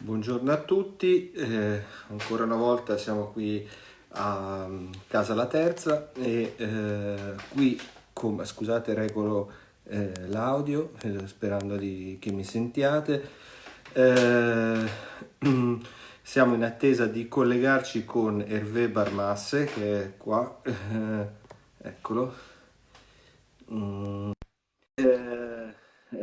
Buongiorno a tutti, eh, ancora una volta siamo qui a um, Casa La Terza e eh, qui, com- scusate regolo eh, l'audio eh, sperando di, che mi sentiate, eh, siamo in attesa di collegarci con Hervé Barmasse che è qua, eh, eccolo. Mm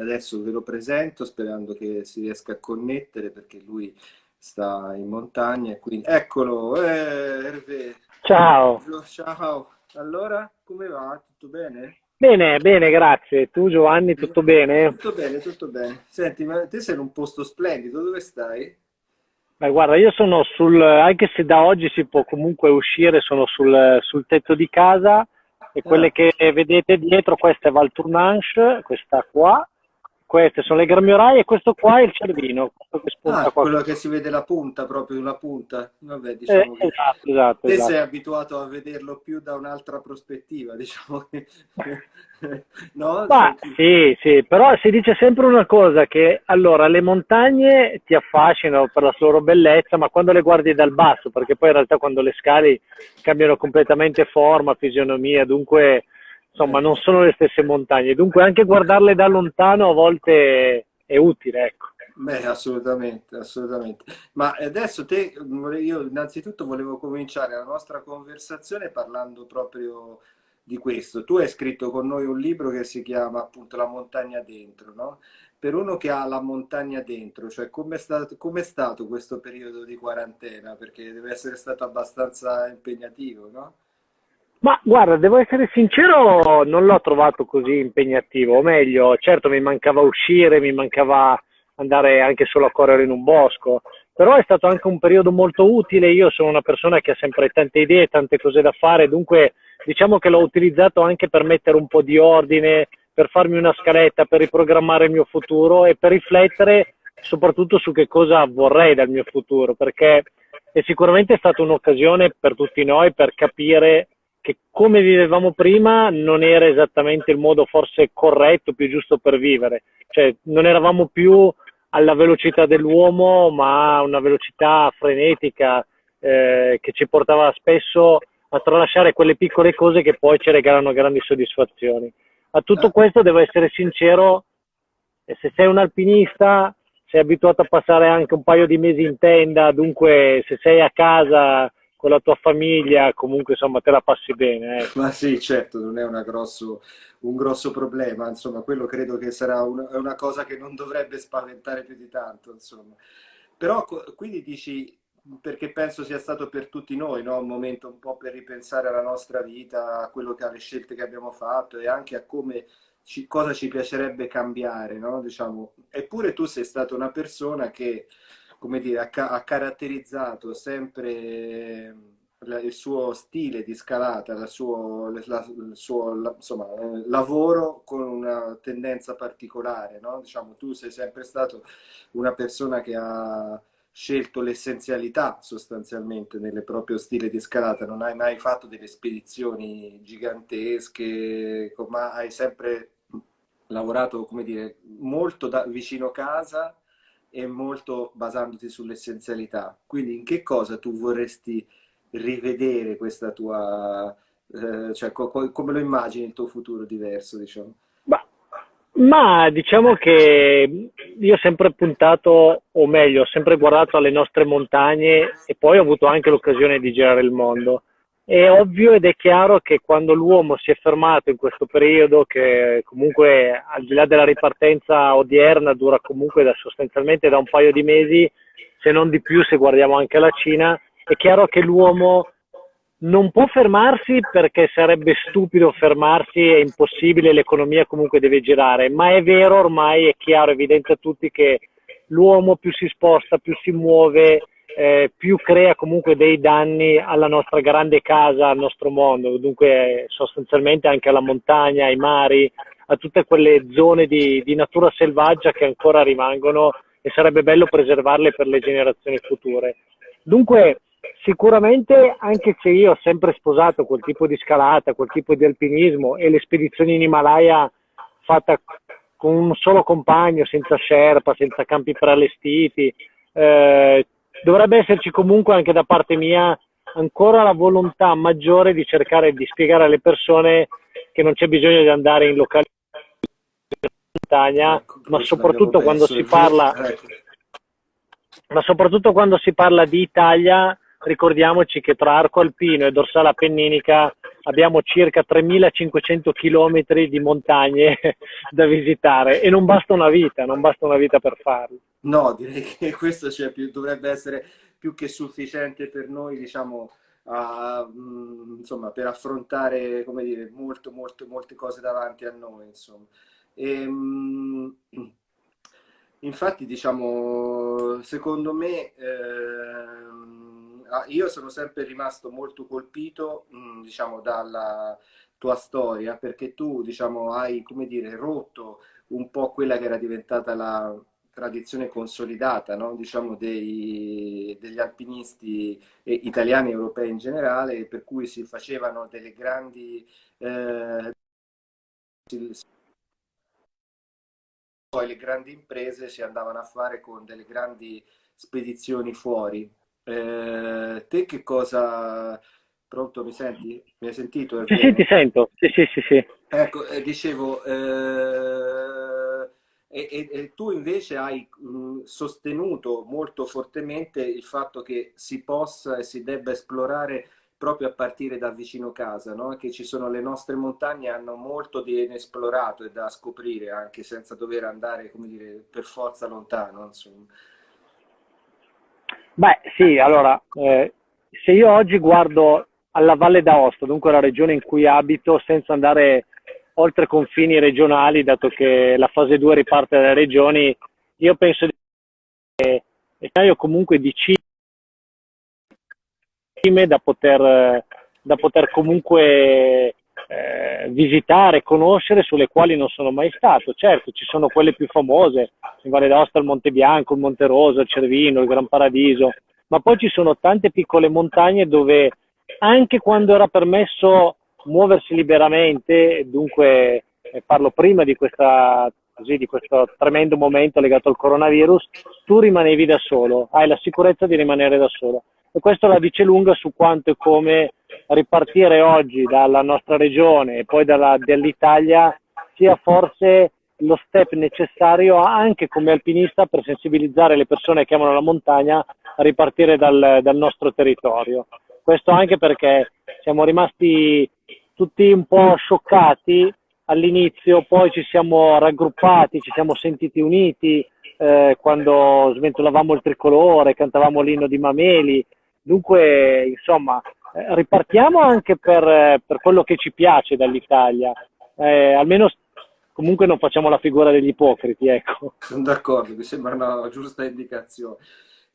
adesso ve lo presento sperando che si riesca a connettere perché lui sta in montagna e quindi eccolo eh, Hervé. ciao ciao allora come va tutto bene? Bene, bene, grazie. Tu Giovanni, tutto bene? Tutto bene, tutto bene. Senti, ma te sei in un posto splendido, dove stai? Beh, guarda, io sono sul, anche se da oggi si può comunque uscire, sono sul, sul tetto di casa e quelle ah. che vedete dietro, questa è Val Tournanche, questa qua, queste sono le gramioraie e questo qua è il cervino. Che ah, quello che si vede la punta, proprio una punta. Vabbè, diciamo eh, esatto, esatto. Te esatto. sei abituato a vederlo più da un'altra prospettiva, diciamo che... no? Ma, sì, sì, però si dice sempre una cosa, che allora le montagne ti affascinano per la loro bellezza, ma quando le guardi dal basso, perché poi in realtà quando le scali cambiano completamente forma, fisionomia, dunque insomma non sono le stesse montagne, dunque anche guardarle da lontano a volte è utile, ecco. Beh, assolutamente, assolutamente. Ma adesso te, io innanzitutto volevo cominciare la nostra conversazione parlando proprio di questo. Tu hai scritto con noi un libro che si chiama appunto La montagna dentro, no? Per uno che ha la montagna dentro, cioè com'è stato, com'è stato questo periodo di quarantena? Perché deve essere stato abbastanza impegnativo, no? Ma guarda, devo essere sincero, non l'ho trovato così impegnativo, o meglio, certo mi mancava uscire, mi mancava andare anche solo a correre in un bosco, però è stato anche un periodo molto utile, io sono una persona che ha sempre tante idee, tante cose da fare, dunque diciamo che l'ho utilizzato anche per mettere un po' di ordine, per farmi una scaletta, per riprogrammare il mio futuro e per riflettere soprattutto su che cosa vorrei dal mio futuro, perché è sicuramente stata un'occasione per tutti noi per capire che come vivevamo prima non era esattamente il modo forse corretto, più giusto per vivere. Cioè non eravamo più alla velocità dell'uomo, ma una velocità frenetica eh, che ci portava spesso a tralasciare quelle piccole cose che poi ci regalano grandi soddisfazioni. A tutto questo devo essere sincero, se sei un alpinista sei abituato a passare anche un paio di mesi in tenda, dunque se sei a casa con la tua famiglia, comunque insomma te la passi bene. Eh. Ma sì, certo, non è grosso, un grosso problema, insomma, quello credo che sarà una, una, cosa che non dovrebbe spaventare più di tanto, insomma. Però quindi dici, perché penso sia stato per tutti noi, no? un momento un po' per ripensare alla nostra vita, a quello che alle scelte che abbiamo fatto e anche a come ci, cosa ci piacerebbe cambiare, no? diciamo. Eppure tu sei stata una persona che come dire, ha, ha caratterizzato sempre il suo stile di scalata, la suo, la, il suo la, insomma, lavoro con una tendenza particolare. No? Diciamo, tu sei sempre stato una persona che ha scelto l'essenzialità sostanzialmente nel proprio stile di scalata, non hai mai fatto delle spedizioni gigantesche, ma hai sempre lavorato, come dire, molto da, vicino casa e molto basandoti sull'essenzialità. Quindi in che cosa tu vorresti rivedere questa tua... Eh, cioè co come lo immagini il tuo futuro diverso, diciamo? Ma, ma diciamo che io ho sempre puntato, o meglio, ho sempre guardato alle nostre montagne e poi ho avuto anche l'occasione di girare il mondo. È ovvio ed è chiaro che quando l'uomo si è fermato in questo periodo, che comunque al di là della ripartenza odierna dura comunque da, sostanzialmente da un paio di mesi, se non di più se guardiamo anche la Cina, è chiaro che l'uomo non può fermarsi perché sarebbe stupido fermarsi, è impossibile, l'economia comunque deve girare, ma è vero ormai, è chiaro, evidente a tutti che l'uomo più si sposta, più si muove, eh, più crea comunque dei danni alla nostra grande casa, al nostro mondo, dunque sostanzialmente anche alla montagna, ai mari, a tutte quelle zone di, di natura selvaggia che ancora rimangono e sarebbe bello preservarle per le generazioni future. Dunque, sicuramente anche se io ho sempre sposato quel tipo di scalata, quel tipo di alpinismo e le spedizioni in Himalaya fatta con un solo compagno, senza sherpa, senza campi preallestiti, eh, dovrebbe esserci comunque anche da parte mia ancora la volontà maggiore di cercare di spiegare alle persone che non c'è bisogno di andare in locali montagna, ecco, ma soprattutto quando si parla ecco. ma soprattutto quando si parla di Italia, ricordiamoci che tra Arco Alpino e Dorsale Appenninica abbiamo circa 3500 km di montagne da visitare e non basta una vita, non basta una vita per farlo. No, direi che questo cioè, più, dovrebbe essere più che sufficiente per noi, diciamo, a, mh, insomma, per affrontare, come dire, molto, molto, molte cose davanti a noi, insomma. E, ehm, mh, infatti, diciamo, secondo me, eh, io sono sempre rimasto molto colpito, mh, diciamo, dalla tua storia, perché tu, diciamo, hai, come dire, rotto un po' quella che era diventata la tradizione consolidata no? diciamo dei, degli alpinisti italiani e europei in generale, per cui si facevano delle grandi... Eh, poi le grandi imprese si andavano a fare con delle grandi spedizioni fuori. Eh, te che cosa... Pronto, mi senti? Mi hai sentito? Sì, sì, ti sento. Sì, sì, sì. sì. Ecco, eh, dicevo... E, e, e tu invece hai mh, sostenuto molto fortemente il fatto che si possa e si debba esplorare proprio a partire da vicino casa, no? che ci sono le nostre montagne, hanno molto di inesplorato e da scoprire anche senza dover andare, come dire, per forza lontano. Insomma. Beh, sì, allora, eh, se io oggi guardo alla Valle d'Aosta, dunque la regione in cui abito, senza andare oltre confini regionali, dato che la fase 2 riparte dalle regioni, io penso che io comunque di cime da poter, da poter comunque eh, visitare, conoscere, sulle quali non sono mai stato. Certo, ci sono quelle più famose, in Valle d'Aosta il Monte Bianco, il Monte Rosa, il Cervino, il Gran Paradiso, ma poi ci sono tante piccole montagne dove anche quando era permesso muoversi liberamente, dunque eh, parlo prima di, questa, così, di questo tremendo momento legato al coronavirus, tu rimanevi da solo, hai la sicurezza di rimanere da solo. E questo la dice lunga su quanto e come ripartire oggi dalla nostra regione e poi dall'Italia sia forse lo step necessario anche come alpinista per sensibilizzare le persone che amano la montagna a ripartire dal, dal nostro territorio. Questo anche perché siamo rimasti tutti un po' scioccati all'inizio, poi ci siamo raggruppati, ci siamo sentiti uniti eh, quando sventolavamo il tricolore, cantavamo l'inno di Mameli. Dunque, insomma, eh, ripartiamo anche per, per, quello che ci piace dall'Italia. Eh, almeno comunque non facciamo la figura degli ipocriti, ecco. Sono d'accordo, mi sembra una giusta indicazione.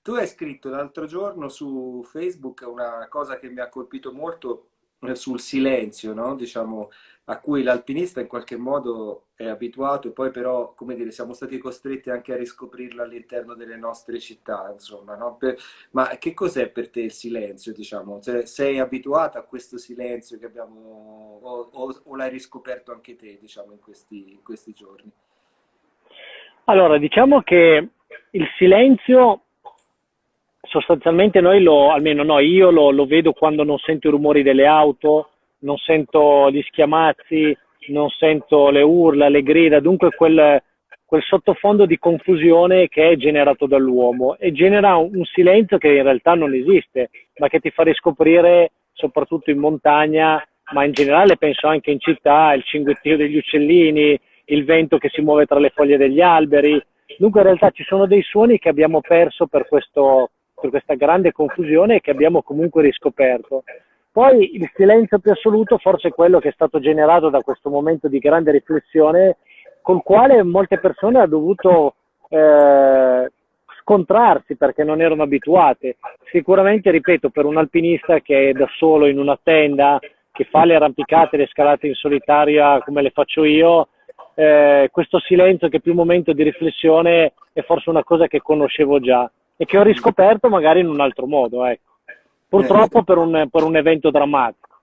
Tu hai scritto l'altro giorno su Facebook una cosa che mi ha colpito molto sul silenzio, no? diciamo, a cui l'alpinista in qualche modo è abituato e poi però, come dire, siamo stati costretti anche a riscoprirlo all'interno delle nostre città, insomma, no? per... ma che cos'è per te il silenzio, diciamo? Cioè, sei abituato a questo silenzio che abbiamo, o, o, o l'hai riscoperto anche te, diciamo, in questi, in questi giorni? Allora, diciamo che il silenzio sostanzialmente noi lo, almeno no, io lo, lo, vedo quando non sento i rumori delle auto, non sento gli schiamazzi, non sento le urla, le grida, dunque quel, quel sottofondo di confusione che è generato dall'uomo e genera un, un, silenzio che in realtà non esiste, ma che ti fa riscoprire soprattutto in montagna, ma in generale penso anche in città, il cinguettio degli uccellini, il vento che si muove tra le foglie degli alberi. Dunque in realtà ci sono dei suoni che abbiamo perso per questo, per questa grande confusione che abbiamo comunque riscoperto. Poi il silenzio più assoluto forse è quello che è stato generato da questo momento di grande riflessione col quale molte persone hanno dovuto eh, scontrarsi perché non erano abituate. Sicuramente, ripeto, per un alpinista che è da solo in una tenda, che fa le arrampicate, le scalate in solitaria come le faccio io, eh, questo silenzio che è più un momento di riflessione è forse una cosa che conoscevo già e che ho riscoperto magari in un altro modo, ecco. Purtroppo eh, per, un, per un evento drammatico.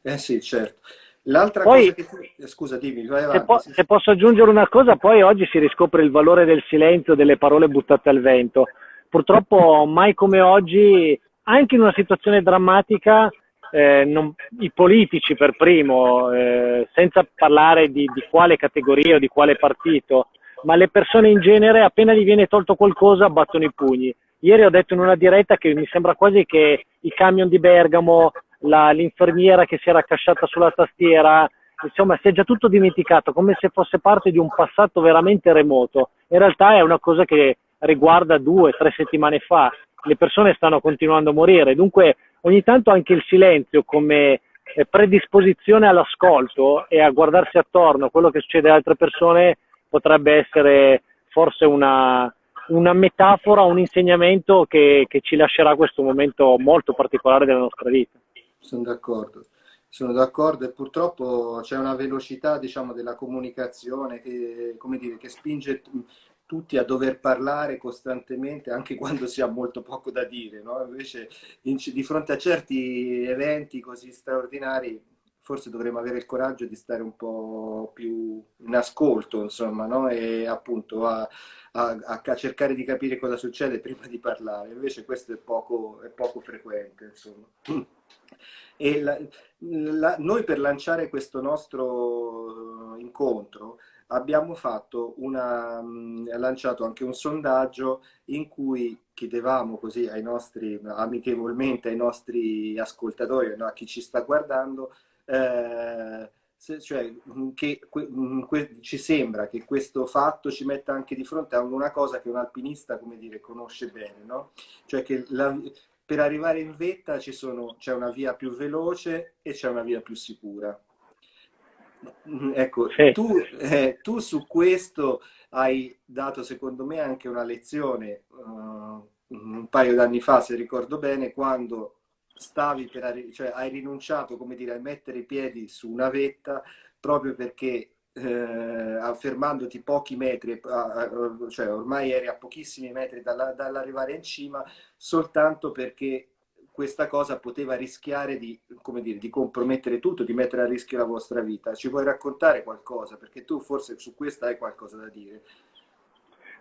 Eh sì, certo. L'altra poi, cosa che. Eh, scusa, dimmi, vai avanti. Se, po se, posso aggiungere una cosa, poi oggi si riscopre il valore del silenzio, delle parole buttate al vento, purtroppo mai come oggi, anche in una situazione drammatica, eh, non, i politici per primo, eh, senza parlare di, di, quale categoria o di quale partito, ma le persone in genere, appena gli viene tolto qualcosa, battono i pugni. Ieri ho detto in una diretta che mi sembra quasi che i camion di Bergamo, la, l'infermiera che si era accasciata sulla tastiera, insomma, si è già tutto dimenticato, come se fosse parte di un passato veramente remoto. In realtà è una cosa che riguarda due, tre settimane fa. Le persone stanno continuando a morire, dunque ogni tanto anche il silenzio come eh, predisposizione all'ascolto e a guardarsi attorno, quello che succede alle altre persone potrebbe essere forse una, una metafora, un insegnamento che, che, ci lascerà questo momento molto particolare della nostra vita. Sono d'accordo, sono d'accordo e purtroppo c'è una velocità diciamo, della comunicazione che, dire, che spinge tutti a dover parlare costantemente anche quando si ha molto poco da dire, no? invece in, di fronte a certi eventi così straordinari forse dovremmo avere il coraggio di stare un po' più in ascolto, insomma, no? e appunto a, a, a, cercare di capire cosa succede prima di parlare, invece questo è poco, è poco frequente, insomma. La, la, noi per lanciare questo nostro incontro abbiamo fatto una, lanciato anche un sondaggio in cui chiedevamo così ai nostri, amichevolmente ai nostri ascoltatori, no, a chi ci sta guardando, eh, se, cioè, mm, che mm, que, ci sembra che questo fatto ci metta anche di fronte a una cosa che un alpinista, come dire, conosce bene, no? Cioè che la, per arrivare in vetta c'è una via più veloce e c'è una via più sicura Mm, ecco, sì. tu, eh, tu, su questo hai dato secondo me anche una lezione uh, un paio d'anni fa, se ricordo bene, quando stavi per cioè hai rinunciato, come dire, a mettere i piedi su una vetta proprio perché eh, affermandoti pochi metri, cioè ormai eri a pochissimi metri dall'arrivare in cima, soltanto perché questa cosa poteva rischiare di, dire, di, compromettere tutto, di mettere a rischio la vostra vita. Ci puoi raccontare qualcosa? Perché tu forse su questo hai qualcosa da dire.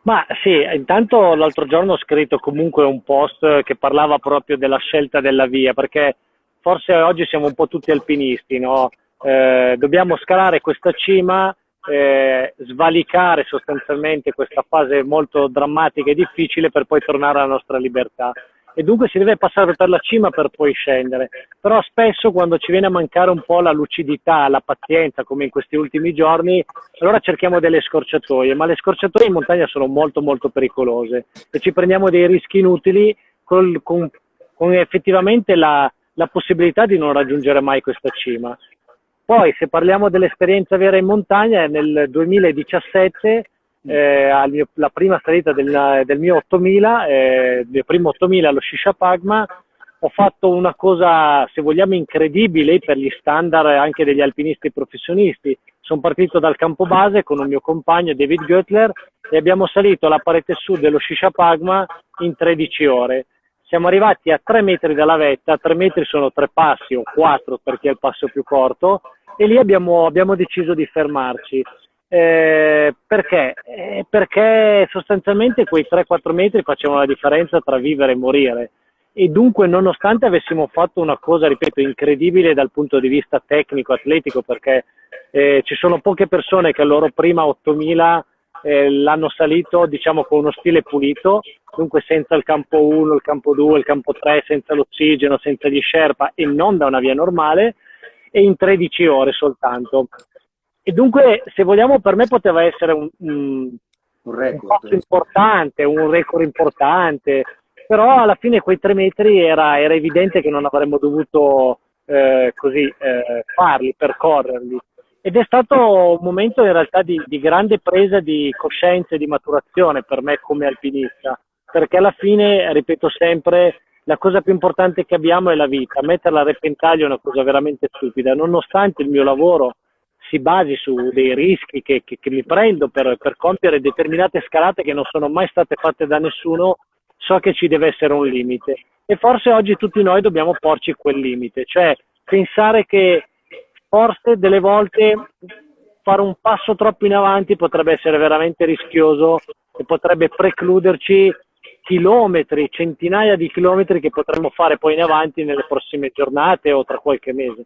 Ma sì, intanto l'altro giorno ho scritto comunque un post che parlava proprio della scelta della via, perché forse oggi siamo un po' tutti alpinisti, no? eh, dobbiamo scalare questa cima, eh, svalicare sostanzialmente questa fase molto drammatica e difficile per poi tornare alla nostra libertà e dunque si deve passare per la cima per poi scendere. Però spesso quando ci viene a mancare un po' la lucidità, la pazienza, come in questi ultimi giorni, allora cerchiamo delle scorciatoie, ma le scorciatoie in montagna sono molto molto pericolose e ci prendiamo dei rischi inutili col, con, con, effettivamente la, la possibilità di non raggiungere mai questa cima. Poi se parliamo dell'esperienza vera in montagna, nel 2017 eh, la prima salita del, del mio 8000, eh, mio primo 8000 allo Shisha Pagma, ho fatto una cosa, se vogliamo, incredibile per gli standard anche degli alpinisti professionisti. Sono partito dal campo base con un mio compagno David Göttler e abbiamo salito la parete sud dello Shisha Pagma in 13 ore. Siamo arrivati a 3 metri dalla vetta, 3 metri sono 3 passi o 4 perché è il passo più corto, e lì abbiamo, abbiamo deciso di fermarci. Eh, perché? Eh, perché sostanzialmente quei 3-4 metri facevano la differenza tra vivere e morire e dunque nonostante avessimo fatto una cosa, ripeto, incredibile dal punto di vista tecnico, atletico, perché eh, ci sono poche persone che al loro prima 8000 eh, l'hanno salito diciamo con uno stile pulito, dunque senza il campo 1, il campo 2, il campo 3, senza l'ossigeno, senza gli sherpa e non da una via normale e in 13 ore soltanto. E dunque, se vogliamo, per me poteva essere un, un, un, record. un importante, un record importante, però alla fine quei tre metri era, era evidente che non avremmo dovuto eh, così eh, farli, percorrerli. Ed è stato un momento in realtà di, di grande presa di coscienza e di maturazione per me come alpinista, perché alla fine, ripeto sempre, la cosa più importante che abbiamo è la vita. Metterla a repentaglio è una cosa veramente stupida, nonostante il mio lavoro si basi su dei rischi che, che, che mi prendo per, per, compiere determinate scalate che non sono mai state fatte da nessuno, so che ci deve essere un limite. E forse oggi tutti noi dobbiamo porci quel limite, cioè pensare che forse delle volte fare un passo troppo in avanti potrebbe essere veramente rischioso e potrebbe precluderci chilometri, centinaia di chilometri che potremmo fare poi in avanti nelle prossime giornate o tra qualche mese.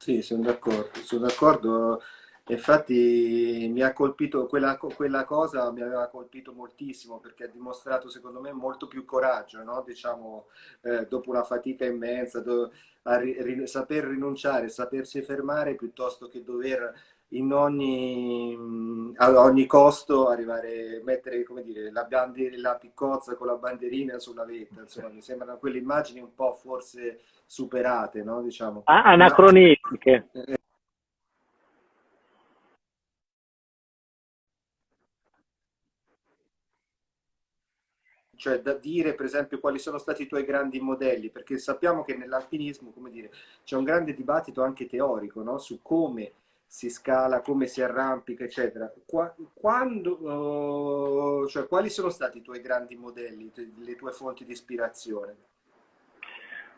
Sì, sono d'accordo, sono d'accordo. Infatti mi ha colpito, quella, quella, cosa mi aveva colpito moltissimo perché ha dimostrato secondo me molto più coraggio, no? diciamo, eh, dopo una fatica immensa, do, ri, saper rinunciare, sapersi fermare piuttosto che dover in ogni, a ogni costo arrivare, mettere come dire, la, la piccozza con la bandierina sulla vetta, insomma mi sembrano quelle immagini un po' forse superate, no? diciamo. Ah, anacronistiche. Eh, cioè da dire per esempio quali sono stati i tuoi grandi modelli, perché sappiamo che nell'alpinismo, come dire, c'è un grande dibattito anche teorico, no? su come si scala, come si arrampica, eccetera. Qua, quando, uh, cioè, quali sono stati i tuoi grandi modelli, le tue fonti di ispirazione?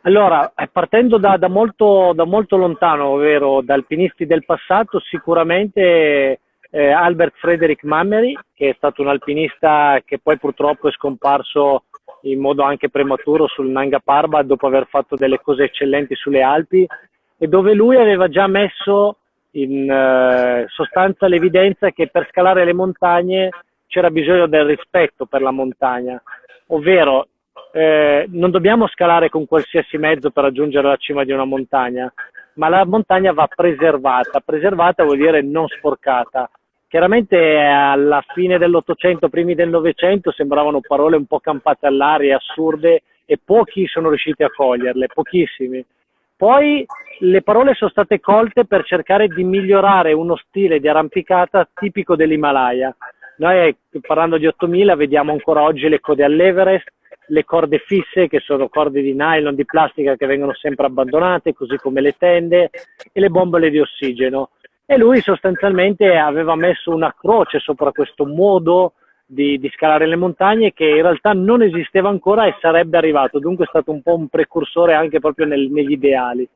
Allora, partendo da, da, molto, da molto, lontano, ovvero da alpinisti del passato, sicuramente eh, Albert Frederick Mammery, che è stato un alpinista che poi purtroppo è scomparso in modo anche prematuro sul Nanga Parbat dopo aver fatto delle cose eccellenti sulle Alpi e dove lui aveva già messo in eh, sostanza l'evidenza che per scalare le montagne c'era bisogno del rispetto per la montagna, ovvero eh, non dobbiamo scalare con qualsiasi mezzo per raggiungere la cima di una montagna, ma la montagna va preservata. Preservata vuol dire non sporcata. Chiaramente alla fine dell'Ottocento, primi del Novecento, sembravano parole un po' campate all'aria, assurde, e pochi sono riusciti a coglierle, pochissimi. Poi le parole sono state colte per cercare di migliorare uno stile di arrampicata tipico dell'Himalaya. Noi parlando di 8000 vediamo ancora oggi le code all'Everest, le corde fisse che sono corde di nylon, di plastica che vengono sempre abbandonate, così come le tende e le bombole di ossigeno e lui sostanzialmente aveva messo una croce sopra questo modo di, di, scalare le montagne che in realtà non esisteva ancora e sarebbe arrivato, dunque è stato un po' un precursore anche proprio nel, negli ideali.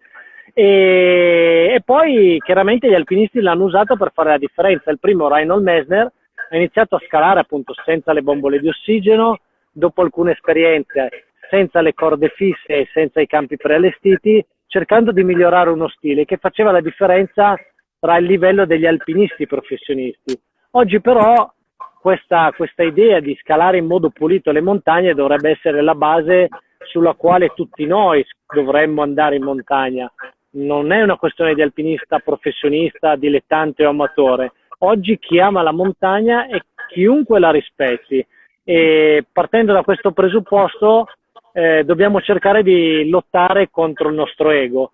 E, e, poi chiaramente gli alpinisti l'hanno usato per fare la differenza. Il primo, Reinhold Messner, ha iniziato a scalare appunto senza le bombole di ossigeno, dopo alcune esperienze senza le corde fisse e senza i campi preallestiti, cercando di migliorare uno stile che faceva la differenza tra il livello degli alpinisti professionisti. Oggi però questa, questa idea di scalare in modo pulito le montagne dovrebbe essere la base sulla quale tutti noi dovremmo andare in montagna. Non è una questione di alpinista professionista, dilettante o amatore. Oggi chi ama la montagna è chiunque la rispetti e partendo da questo presupposto eh, dobbiamo cercare di lottare contro il nostro ego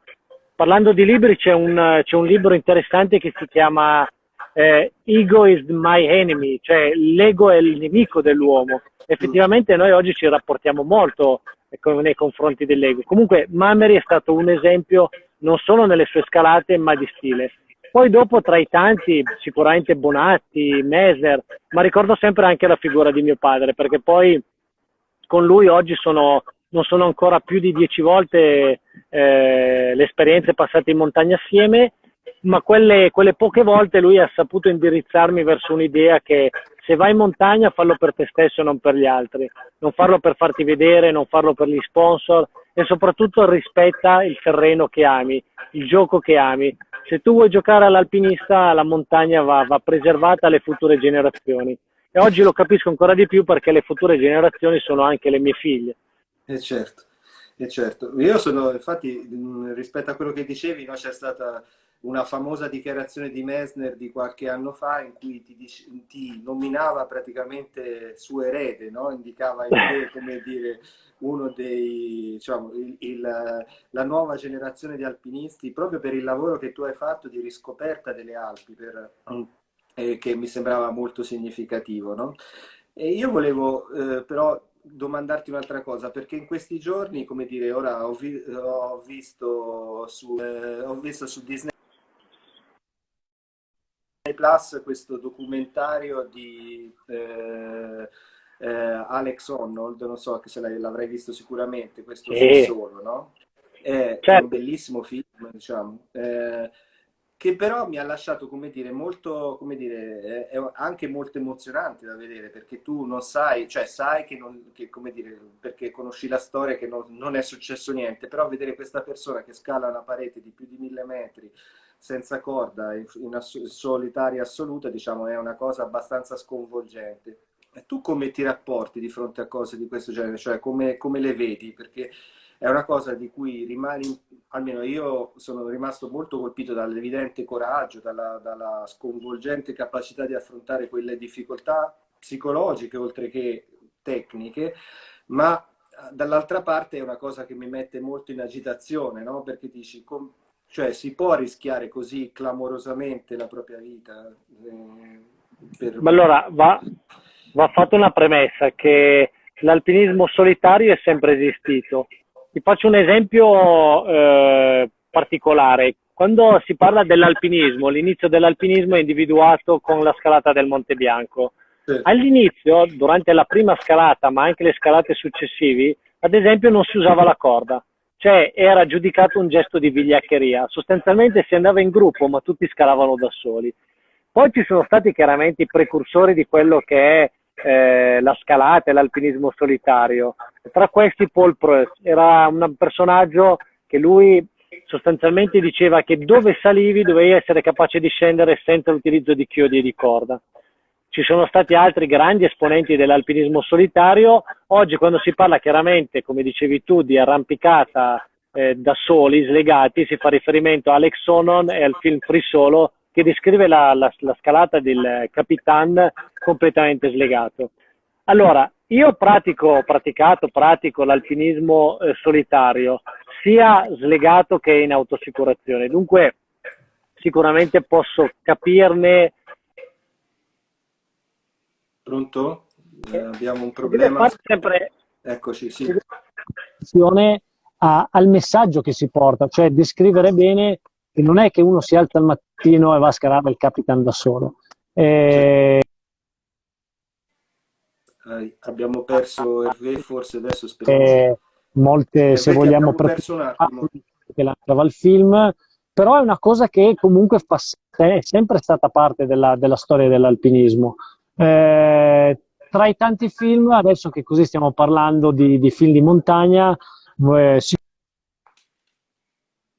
parlando di libri c'è un, c'è un libro interessante che si chiama eh, Ego is my enemy, cioè l'ego è il nemico dell'uomo. Effettivamente noi oggi ci rapportiamo molto nei confronti dell'ego. Comunque Mameri è stato un esempio non solo nelle sue scalate ma di stile. Poi dopo tra i tanti sicuramente Bonatti, Mesner, ma ricordo sempre anche la figura di mio padre perché poi con lui oggi sono non sono ancora più di dieci volte eh, le esperienze passate in montagna assieme, ma quelle, quelle, poche volte lui ha saputo indirizzarmi verso un'idea che se vai in montagna fallo per te stesso e non per gli altri, non farlo per farti vedere, non farlo per gli sponsor e soprattutto rispetta il terreno che ami, il gioco che ami. Se tu vuoi giocare all'alpinista, la montagna va, va preservata alle future generazioni. E oggi lo capisco ancora di più perché le future generazioni sono anche le mie figlie. E eh, certo, eh, certo. Io sono, infatti, rispetto a quello che dicevi, no, c'è stata una famosa dichiarazione di Messner di qualche anno fa in cui ti, ti nominava praticamente suo erede, no? indicava in te come dire uno dei, diciamo, il, il, la nuova generazione di alpinisti proprio per il lavoro che tu hai fatto di riscoperta delle Alpi, per, eh, che mi sembrava molto significativo. No? E io volevo eh, però domandarti un'altra cosa, perché in questi giorni, come dire, ora ho, vi ho visto, su, eh, ho visto su Disney Plus questo documentario di eh, eh, Alex Honnold, non so se l'avrai visto sicuramente, questo sì. solo, no? È certo. un bellissimo film, diciamo. Eh, che però mi ha lasciato, come dire, molto, come dire, è anche molto emozionante da vedere, perché tu non sai, cioè sai che, non, che come dire, perché conosci la storia che non, non, è successo niente, però vedere questa persona che scala una parete di più di mille metri senza corda, in, in ass solitaria assoluta, diciamo, è una cosa abbastanza sconvolgente. E tu come ti rapporti di fronte a cose di questo genere? Cioè come, come le vedi? Perché è una cosa di cui rimani, almeno io sono rimasto molto colpito dall'evidente coraggio, dalla, dalla sconvolgente capacità di affrontare quelle difficoltà psicologiche oltre che tecniche, ma eh, dall'altra parte è una cosa che mi mette molto in agitazione, no? perché dici, com, cioè si può rischiare così clamorosamente la propria vita? Eh, per... Allora, va, va fatta una premessa che l'alpinismo solitario è sempre esistito ti faccio un esempio eh, particolare. Quando si parla dell'alpinismo, l'inizio dell'alpinismo è individuato con la scalata del Monte Bianco. All'inizio, durante la prima scalata, ma anche le scalate successive, ad esempio non si usava la corda, cioè era giudicato un gesto di vigliaccheria. Sostanzialmente si andava in gruppo, ma tutti scalavano da soli. Poi ci sono stati chiaramente i precursori di quello che è eh, la scalata e l'alpinismo solitario. Tra questi Paul Proust era un personaggio che lui sostanzialmente diceva che dove salivi dovevi essere capace di scendere senza l'utilizzo di chiodi e di corda. Ci sono stati altri grandi esponenti dell'alpinismo solitario. Oggi quando si parla chiaramente, come dicevi tu, di arrampicata eh, da soli, slegati, si fa riferimento a Alex Sonon e al film Free Solo che descrive la, la, la scalata del Capitan completamente slegato. Allora, io pratico, ho praticato, pratico l'alpinismo eh, solitario, sia slegato che in autosicurazione, dunque sicuramente posso capirne. Pronto? Eh, abbiamo un problema. Sempre Eccoci, sì. A, al messaggio che si porta, cioè descrivere bene che non è che uno si alza al mattino e va a scalare il Capitan da solo. Eh, eh, abbiamo perso Hervé, forse adesso speriamo. Eh, molte, se vogliamo, attimo. che lanciava il film, però è una cosa che comunque fa, è sempre stata parte della, della storia dell'alpinismo. Eh, tra i tanti film, adesso che così stiamo parlando di, di film di montagna, eh,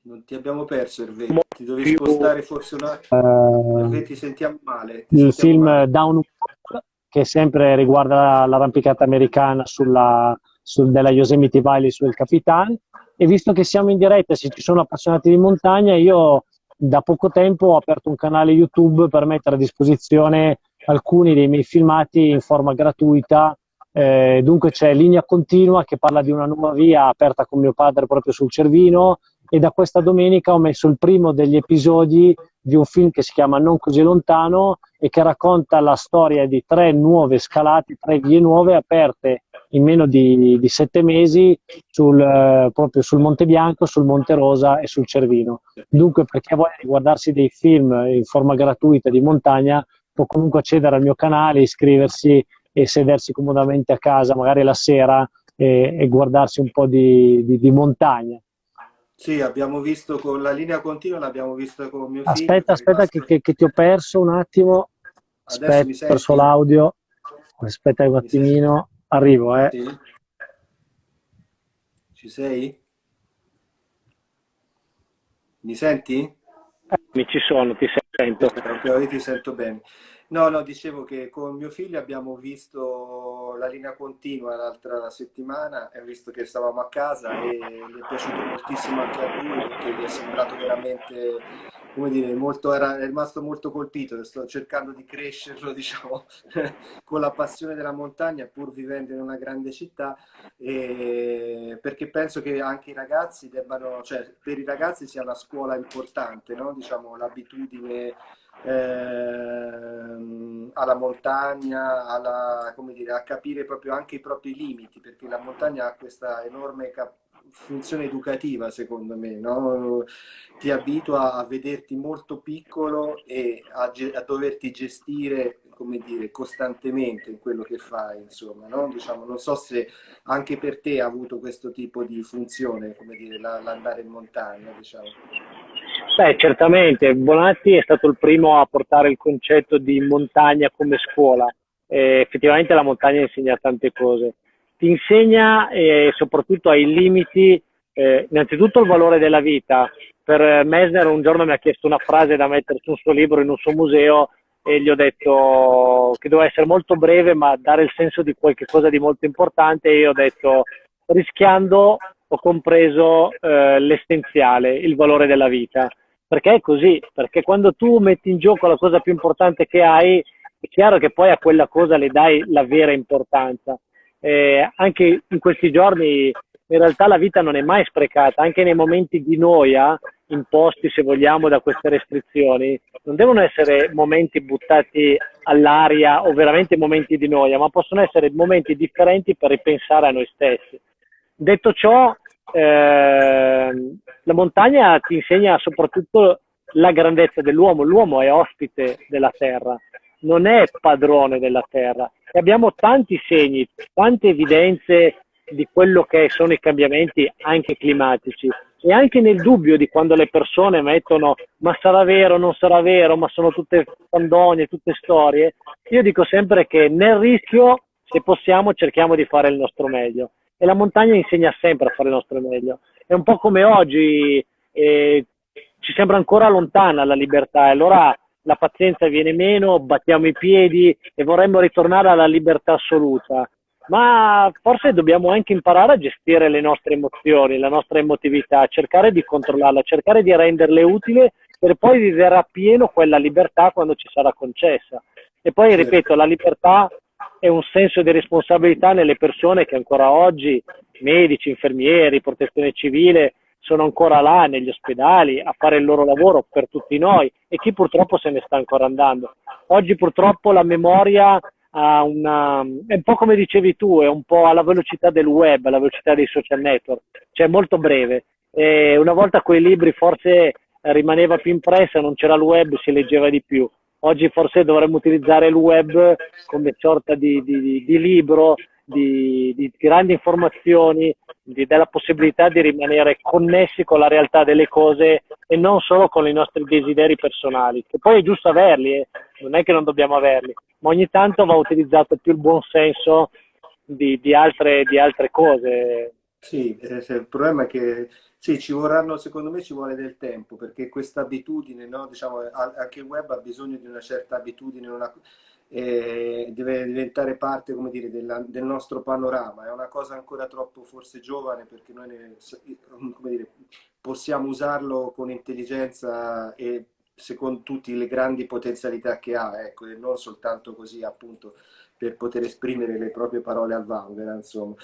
non ti abbiamo perso, Hervé. Ti dovevi spostare forse un attimo. Uh, Hervé, ti sentiamo male. Ti il sentiamo film male. Downward, che sempre riguarda l'arrampicata americana sulla, sul, della Yosemite Valley sul Capitan. E visto che siamo in diretta, se ci sono appassionati di montagna, io da poco tempo ho aperto un canale YouTube per mettere a disposizione alcuni dei miei filmati in forma gratuita. Eh, dunque c'è Linea Continua che parla di una nuova via aperta con mio padre proprio sul Cervino, e da questa domenica ho messo il primo degli episodi di un film che si chiama Non così lontano e che racconta la storia di tre nuove scalate, tre vie nuove aperte in meno di, di sette mesi sul, eh, proprio sul Monte Bianco, sul Monte Rosa e sul Cervino. Dunque per chi ha voglia di guardarsi dei film in forma gratuita di montagna può comunque accedere al mio canale, iscriversi e sedersi comodamente a casa, magari la sera, e, e guardarsi un po' di, di, di montagna. Sì, abbiamo visto con la linea continua, l'abbiamo visto con mio figlio. Aspetta, aspetta che, che, che, ti ho perso un attimo. Aspetta, ho perso l'audio. Aspetta un attimino. Arrivo, eh. Sì. Ci sei? Mi senti? Mi ci sono, ti sento. Ok, ti sento bene. No, no, dicevo che con mio figlio abbiamo visto la linea continua l'altra settimana e visto che stavamo a casa e gli è piaciuto moltissimo anche a lui perché gli è sembrato veramente, come dire, molto, era rimasto molto colpito. Sto cercando di crescerlo, diciamo, con la passione della montagna pur vivendo in una grande città e perché penso che anche i ragazzi debbano, cioè per i ragazzi sia una scuola importante, no? Diciamo l'abitudine ehm, alla montagna, alla, dire, a capire proprio anche i propri limiti, perché la montagna ha questa enorme funzione educativa secondo me, no? ti abitua a vederti molto piccolo e a, a doverti gestire come dire, costantemente in quello che fai, insomma, no? Diciamo, non so se anche per te ha avuto questo tipo di funzione, come dire, l'andare in montagna, diciamo. Beh, certamente, Bonatti è stato il primo a portare il concetto di montagna come scuola. E effettivamente la montagna insegna tante cose. Ti insegna eh, soprattutto ai limiti, eh, innanzitutto il valore della vita. Per Messner un giorno mi ha chiesto una frase da mettere su un suo libro in un suo museo e gli ho detto che doveva essere molto breve ma dare il senso di qualche cosa di molto importante e io ho detto rischiando ho compreso eh, l'essenziale, il valore della vita. Perché è così, perché quando tu metti in gioco la cosa più importante che hai, è chiaro che poi a quella cosa le dai la vera importanza. Eh, anche in questi giorni in realtà la vita non è mai sprecata, anche nei momenti di noia imposti, se vogliamo, da queste restrizioni, non devono essere momenti buttati all'aria o veramente momenti di noia, ma possono essere momenti differenti per ripensare a noi stessi. Detto ciò, eh, la montagna ti insegna soprattutto la grandezza dell'uomo. L'uomo è ospite della terra, non è padrone della terra. E abbiamo tanti segni, tante evidenze di quello che sono i cambiamenti anche climatici e anche nel dubbio di quando le persone mettono ma sarà vero, non sarà vero, ma sono tutte fandonie, tutte storie, io dico sempre che nel rischio, se possiamo, cerchiamo di fare il nostro meglio e la montagna insegna sempre a fare il nostro meglio. È un po' come oggi, eh, ci sembra ancora lontana la libertà, e allora la pazienza viene meno, battiamo i piedi e vorremmo ritornare alla libertà assoluta. Ma forse dobbiamo anche imparare a gestire le nostre emozioni, la nostra emotività, cercare di controllarla, cercare di renderle utili per poi vivere a pieno quella libertà quando ci sarà concessa. E poi, ripeto, la libertà è un senso di responsabilità nelle persone che ancora oggi, medici, infermieri, protezione civile, sono ancora là negli ospedali a fare il loro lavoro per tutti noi e chi purtroppo se ne sta ancora andando. Oggi purtroppo la memoria una, è un po' come dicevi tu, è un po' alla velocità del web, alla velocità dei social network, cioè molto breve. E una volta quei libri forse rimaneva più impressa, non c'era il web, si leggeva di più. Oggi forse dovremmo utilizzare il web come sorta di, di, di libro, di, di, grandi informazioni, della possibilità di rimanere connessi con la realtà delle cose e non solo con i nostri desideri personali, che poi è giusto averli, eh. non è che non dobbiamo averli, ma ogni tanto va utilizzato più il buon senso di, altre, di altre cose. Sì, eh, il problema è che sì, ci vorranno, secondo me ci vuole del tempo, perché questa abitudine, no? diciamo, anche il web ha bisogno di una certa abitudine, una, eh, deve diventare parte dire, della, del nostro panorama, è una cosa ancora troppo forse giovane perché noi ne, dire, possiamo usarlo con intelligenza e secondo tutte le grandi potenzialità che ha, ecco, e non soltanto così appunto per poter esprimere le proprie parole al vanguard, insomma.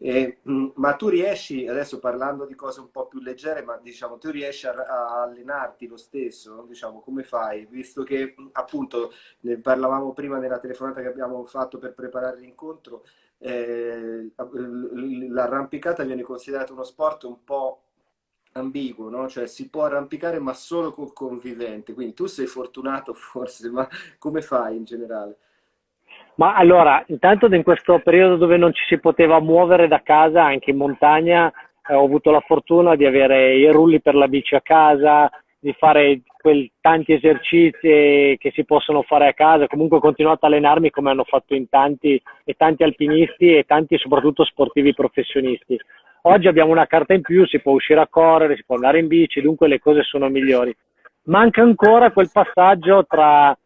E, mm, ma tu riesci, adesso parlando di cose un po' più leggere, ma diciamo, tu riesci a, a allenarti lo stesso? Diciamo, come fai? Visto che mm, appunto ne parlavamo prima nella telefonata che abbiamo fatto per preparare l'incontro, eh, l'arrampicata viene considerata uno sport un po' ambiguo, no? Cioè si può arrampicare ma solo col convivente, quindi tu sei fortunato forse, ma come fai in generale? Ma allora, intanto in questo periodo dove non ci si poteva muovere da casa, anche in montagna, eh, ho avuto la fortuna di avere i rulli per la bici a casa, di fare quel, tanti esercizi che si possono fare a casa. Comunque ho continuato a allenarmi come hanno fatto in tanti e tanti alpinisti e tanti soprattutto sportivi professionisti. Oggi abbiamo una carta in più, si può uscire a correre, si può andare in bici, dunque le cose sono migliori. Manca ancora quel passaggio tra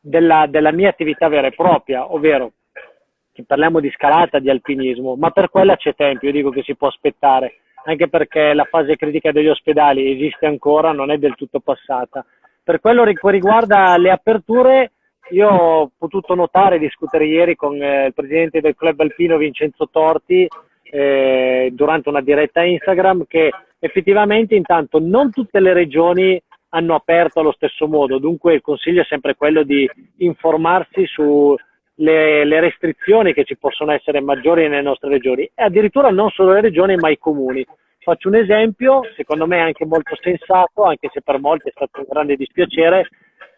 della, della mia attività vera e propria, ovvero parliamo di scalata, di alpinismo, ma per quella c'è tempo, io dico che si può aspettare, anche perché la fase critica degli ospedali esiste ancora, non è del tutto passata. Per quello che riguarda le aperture, io ho potuto notare e discutere ieri con eh, il presidente del club alpino Vincenzo Torti eh, durante una diretta Instagram che effettivamente intanto non tutte le regioni hanno aperto allo stesso modo, dunque il consiglio è sempre quello di informarsi sulle le restrizioni che ci possono essere maggiori nelle nostre regioni e addirittura non solo le regioni ma i comuni. Faccio un esempio, secondo me anche molto sensato, anche se per molti è stato un grande dispiacere,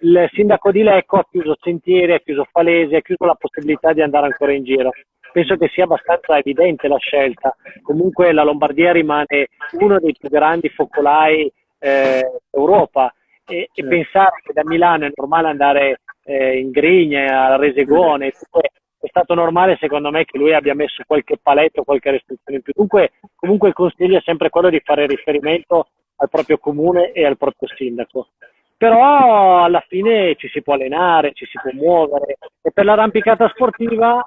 il sindaco di Lecco ha chiuso sentieri, ha chiuso falesi, ha chiuso la possibilità di andare ancora in giro. Penso che sia abbastanza evidente la scelta. Comunque la Lombardia rimane uno dei più grandi focolai eh, Europa e, e, pensare che da Milano è normale andare eh, in Grigna, a Resegone, è stato normale secondo me che lui abbia messo qualche paletto, qualche restrizione in più. Dunque, comunque il consiglio è sempre quello di fare riferimento al proprio comune e al proprio sindaco. Però alla fine ci si può allenare, ci si può muovere e per l'arrampicata sportiva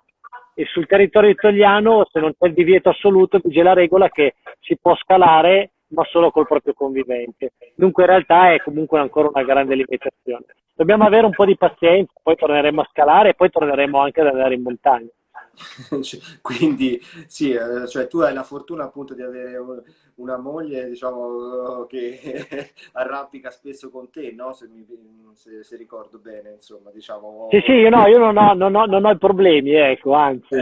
sul territorio italiano se non c'è il divieto assoluto vige la regola che si può scalare ma solo col proprio convivente. Dunque in realtà è comunque ancora una grande limitazione. Dobbiamo avere un po' di pazienza, poi torneremo a scalare e poi torneremo anche ad andare in montagna. Quindi sì, eh, cioè tu hai la fortuna appunto di avere una moglie diciamo, che arrampica spesso con te, no? se, mi, se, se ricordo bene, insomma. Diciamo... Sì, sì, io, no, io non, ho, non, ho, non ho problemi, ecco, anzi,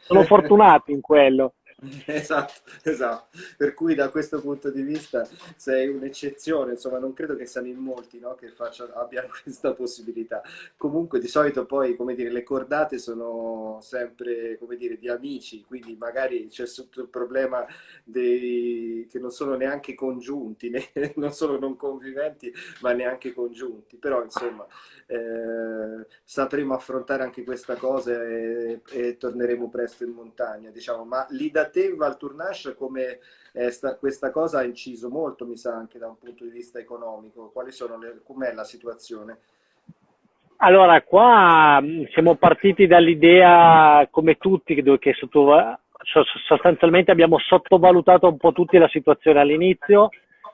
sono fortunato in quello. Esatto, esatto. Per cui da questo punto di vista sei un'eccezione, insomma non credo che siano in molti no, che facciano, abbiano questa possibilità. Comunque di solito poi, come dire, le cordate sono sempre, come dire, di amici, quindi magari c'è sotto il problema dei, che non sono neanche congiunti, né, non sono non conviventi, ma neanche congiunti. Però insomma eh, sapremo affrontare anche questa cosa e, e, torneremo presto in montagna, diciamo. Ma lì da te, Valtournache, come eh, sta, questa cosa ha inciso molto, mi sa, anche da un punto di vista economico. Quali sono le, com'è la situazione? Allora, qua mm, siamo partiti dall'idea, come tutti, che sotto, sostanzialmente abbiamo sottovalutato un po' tutti la situazione all'inizio.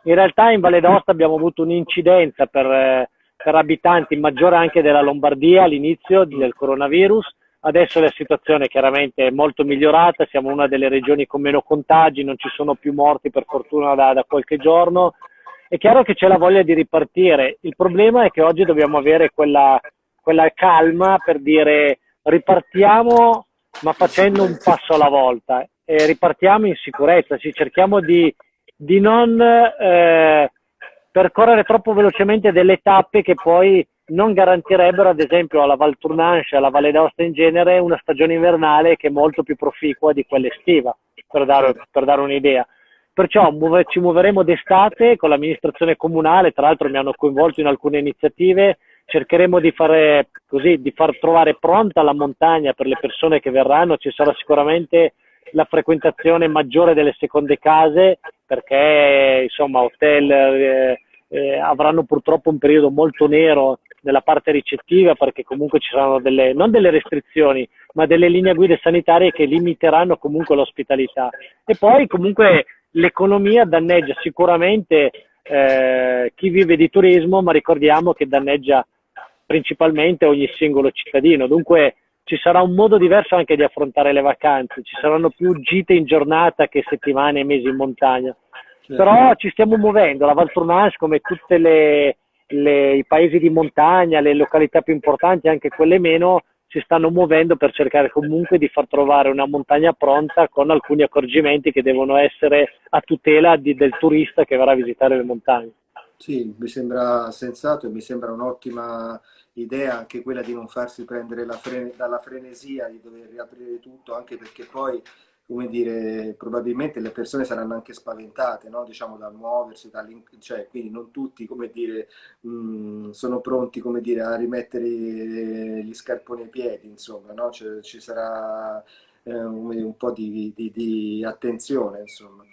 In realtà in Valle d'Aosta abbiamo avuto un'incidenza per eh, per abitanti maggiore anche della Lombardia all'inizio del coronavirus. Adesso la situazione chiaramente è molto migliorata, siamo una delle regioni con meno contagi, non ci sono più morti per fortuna da, da qualche giorno. È chiaro che c'è la voglia di ripartire. Il problema è che oggi dobbiamo avere quella, quella calma per dire ripartiamo ma facendo un passo alla volta e ripartiamo in sicurezza, ci cerchiamo di, di non eh, percorrere troppo velocemente delle tappe che poi non garantirebbero ad esempio alla Val Tournanche, alla Valle d'Aosta in genere, una stagione invernale che è molto più proficua di quella estiva, per dare, per dare un'idea. Perciò muove, ci muoveremo d'estate con l'amministrazione comunale, tra l'altro mi hanno coinvolto in alcune iniziative, cercheremo di, fare, così, di far trovare pronta la montagna per le persone che verranno, ci sarà sicuramente la frequentazione maggiore delle seconde case perché insomma hotel eh, eh, avranno purtroppo un periodo molto nero nella parte ricettiva perché comunque ci saranno delle, non delle restrizioni, ma delle linee guida sanitarie che limiteranno comunque l'ospitalità. E poi comunque l'economia danneggia sicuramente eh, chi vive di turismo, ma ricordiamo che danneggia principalmente ogni singolo cittadino. Dunque ci sarà un modo diverso anche di affrontare le vacanze, ci saranno più gite in giornata che settimane e mesi in montagna. Certo. Però ci stiamo muovendo, la Val Tournage come tutti i paesi di montagna, le località più importanti, anche quelle meno, si stanno muovendo per cercare comunque di far trovare una montagna pronta con alcuni accorgimenti che devono essere a tutela di, del turista che verrà a visitare le montagne. Sì, mi sembra sensato e mi sembra un'ottima idea anche quella di non farsi prendere frene, dalla frenesia di dover riaprire tutto, anche perché poi, come dire, probabilmente le persone saranno anche spaventate, no? diciamo, dal muoversi, cioè, quindi non tutti, come dire, mh, mm, sono pronti, come dire, a rimettere gli scarponi ai piedi, insomma, no? cioè, ci sarà eh, un po' di, di, di attenzione, insomma.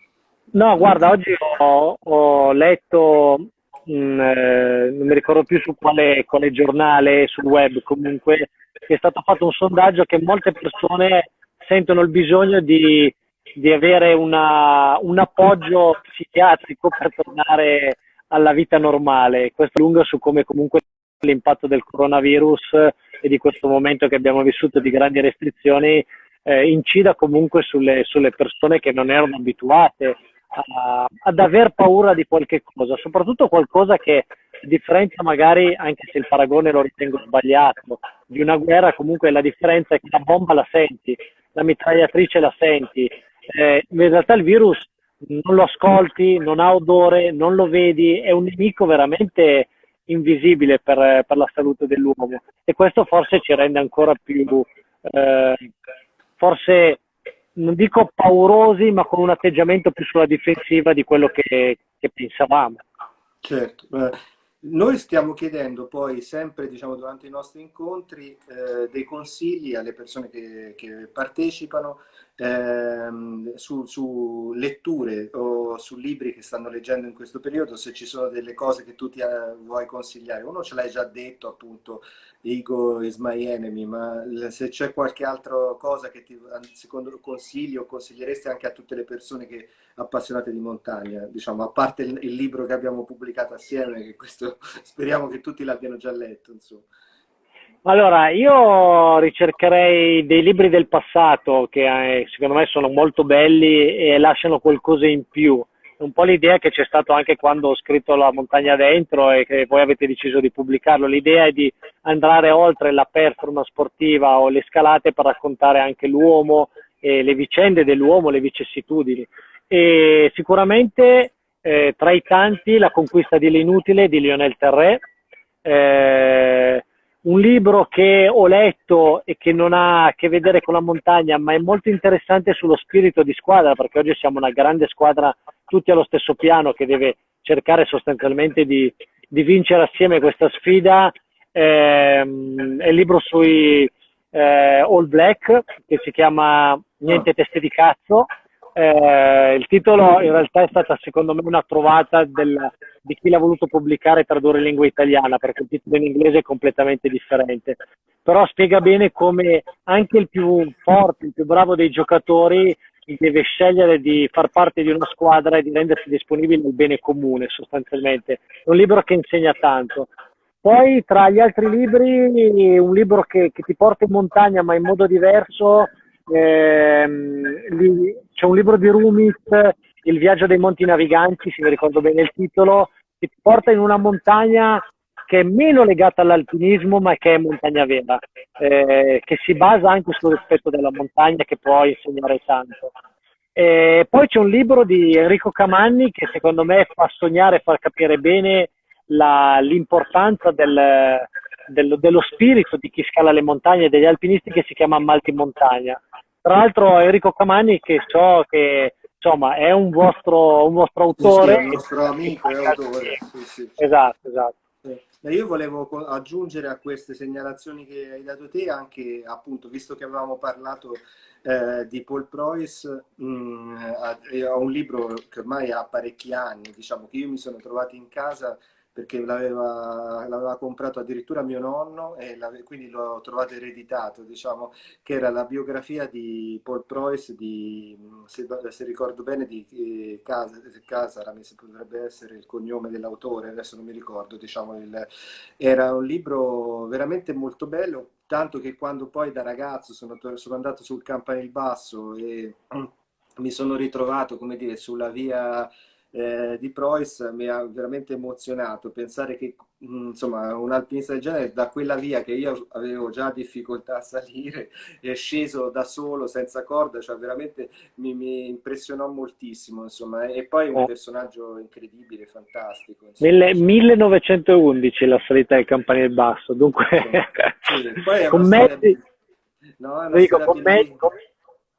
No, guarda, oggi ho, ho letto mh, eh, non mi ricordo più su quale, quale giornale, sul web comunque, è stato fatto un sondaggio che molte persone sentono il bisogno di, di avere una, un appoggio psichiatrico per tornare alla vita normale. Questo è lungo su come comunque l'impatto del coronavirus e di questo momento che abbiamo vissuto di grandi restrizioni eh, incida comunque sulle, sulle persone che non erano abituate a, ad aver paura di qualche cosa, soprattutto qualcosa che differenzia magari, anche se il paragone lo ritengo sbagliato, di una guerra comunque la differenza è che la bomba la senti, la mitragliatrice la senti, eh, in realtà il virus non lo ascolti, non ha odore, non lo vedi, è un nemico veramente invisibile per, per la salute dell'uomo e questo forse ci rende ancora più, eh, forse non dico paurosi, ma con un atteggiamento più sulla difensiva di quello che, che pensavamo. Certo. Noi stiamo chiedendo poi sempre, diciamo, durante i nostri incontri eh, dei consigli alle persone che, che partecipano ehm, su, su, letture o su libri che stanno leggendo in questo periodo, se ci sono delle cose che tu ti eh, vuoi consigliare. Uno ce l'hai già detto, appunto, Ego is my enemy, ma se c'è qualche altra cosa che ti, secondo consigli consiglieresti anche a tutte le persone che appassionate di montagna, diciamo, a parte il, il libro che abbiamo pubblicato assieme, che questo speriamo che tutti l'abbiano già letto, insomma. Allora, io ricercherei dei libri del passato che eh, secondo me sono molto belli e lasciano qualcosa in più. Un po' l'idea che c'è stato anche quando ho scritto La montagna dentro e che voi avete deciso di pubblicarlo. L'idea è di andare oltre la performance sportiva o le scalate per raccontare anche l'uomo e le vicende dell'uomo, le vicissitudini e sicuramente eh, tra i tanti La conquista dell'inutile di Lionel Terré, eh, un libro che ho letto e che non ha a che vedere con la montagna, ma è molto interessante sullo spirito di squadra, perché oggi siamo una grande squadra tutti allo stesso piano che deve cercare sostanzialmente di, di vincere assieme questa sfida. Eh, è il libro sui eh, All Black che si chiama Niente teste di cazzo eh, il titolo in realtà è stata secondo me una trovata del, di chi l'ha voluto pubblicare e tradurre in lingua italiana, perché il titolo in inglese è completamente differente. Però spiega bene come anche il più forte, il più bravo dei giocatori deve scegliere di far parte di una squadra e di rendersi disponibile al bene comune sostanzialmente. È un libro che insegna tanto. Poi tra gli altri libri, un libro che, che ti porta in montagna ma in modo diverso Ehm, c'è un libro di Rumit, Il viaggio dei monti naviganti, se mi ricordo bene il titolo, che ti porta in una montagna che è meno legata all'alpinismo, ma che è montagna vera, eh, che si basa anche sul rispetto della montagna, che può insegnare tanto. E poi c'è un libro di Enrico Camanni che secondo me fa sognare e far capire bene l'importanza del, del, dello spirito di chi scala le montagne degli alpinisti che si chiama Malti Montagna. Tra l'altro Enrico Camani che so che insomma è un vostro, un vostro autore. Sì, sì, un nostro amico e autore. Sì, esatto, esatto. Io volevo aggiungere a queste segnalazioni che hai dato te anche, appunto, visto che avevamo parlato eh, di Paul Preuss, mh, mm, ho un libro che ormai ha parecchi anni, diciamo, che io mi sono trovato in casa perché l'aveva, comprato addirittura mio nonno e quindi l'ho trovato ereditato, diciamo, che era la biografia di Paul Preuss, di, se, se ricordo bene, di eh, Casara, mi potrebbe essere il cognome dell'autore, adesso non mi ricordo, diciamo, il, era un libro veramente molto bello, tanto che quando poi da ragazzo sono, sono andato sul Campanile Basso e mi sono ritrovato, come dire, sulla via eh, di Preuss mi ha veramente emozionato. Pensare che insomma un alpinista del genere da quella via che io avevo già difficoltà a salire è sceso da solo senza corda cioè veramente mi, mi impressionò moltissimo insomma. E poi un oh. personaggio incredibile fantastico Nel 1911 la salita del campanile basso dunque sì, con mezzi no, dico, con, mezzi, con,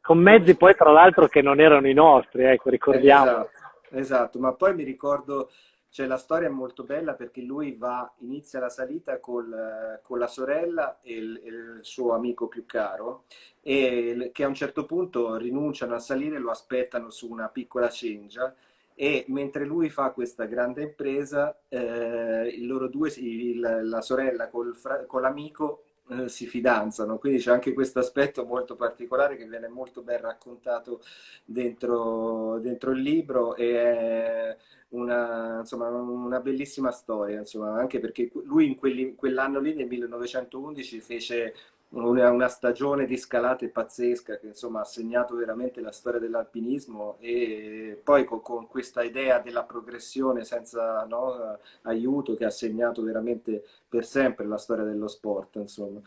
con mezzi poi tra l'altro che non erano i nostri ecco ricordiamo. Eh, esatto Esatto, ma poi mi ricordo, cioè la storia è molto bella perché lui va, inizia la salita col, con la sorella e il, il, suo amico più caro e che a un certo punto rinunciano a salire e lo aspettano su una piccola cengia e mentre lui fa questa grande impresa, eh, loro due, il, la sorella col, con l'amico eh, si fidanzano, quindi c'è anche questo aspetto molto particolare che viene molto ben raccontato dentro, dentro il libro e è una, insomma, una bellissima storia, insomma, anche perché lui in, quell'anno lì, nel 1911, fece una, una, stagione di scalate pazzesca che insomma ha segnato veramente la storia dell'alpinismo e poi con, con, questa idea della progressione senza no, aiuto che ha segnato veramente per sempre la storia dello sport insomma.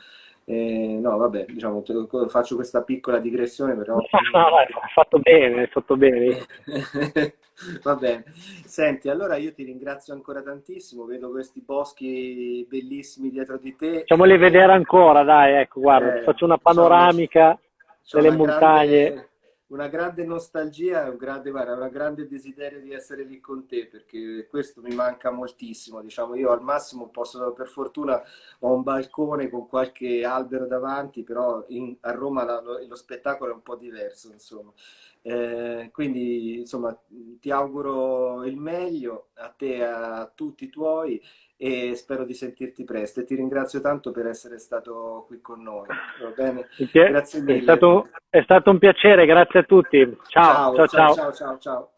Eh, no, vabbè, diciamo, faccio questa piccola digressione, però... No, no, hai fatto bene, hai fatto bene. Va bene. Senti, allora io ti ringrazio ancora tantissimo, vedo questi boschi bellissimi dietro di te. Facciamoli vedere ancora, dai, ecco, guarda, eh, faccio una panoramica delle una montagne. Grande, una grande nostalgia e un grande, guarda, grande desiderio di essere lì con te perché questo mi manca moltissimo. Diciamo, io al massimo posso, per fortuna, ho un balcone con qualche albero davanti, però in, a Roma lo, lo, spettacolo è un po' diverso, insomma. Eh, quindi, insomma, ti auguro il meglio a te e a tutti i tuoi e spero di sentirti presto e ti ringrazio tanto per essere stato qui con noi. Va bene? Grazie mille. È stato, è stato un piacere, grazie a tutti. ciao, ciao. ciao, ciao. ciao, ciao.